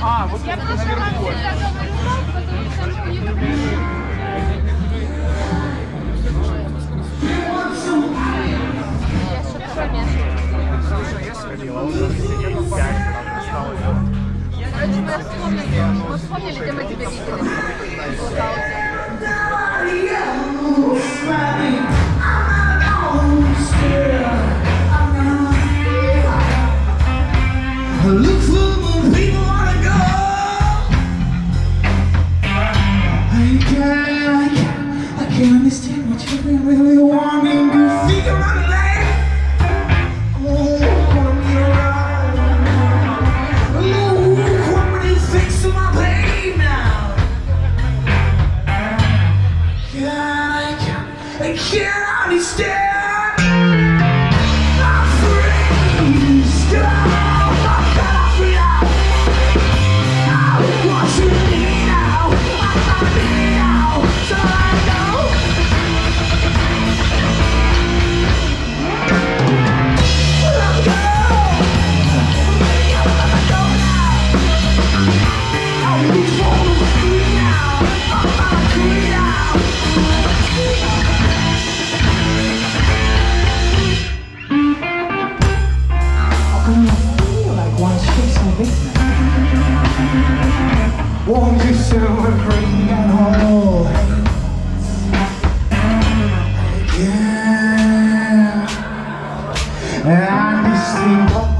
А, вот я наверху. Короче, мы вспомнили, мы вспомнили, где мы тебя видели. Look for people wanna go. I can't, I can't, I can't understand really want wanna be around. Oh, my pain now. I can't, I can't understand. Won't you celebrate and hold Yeah. And I can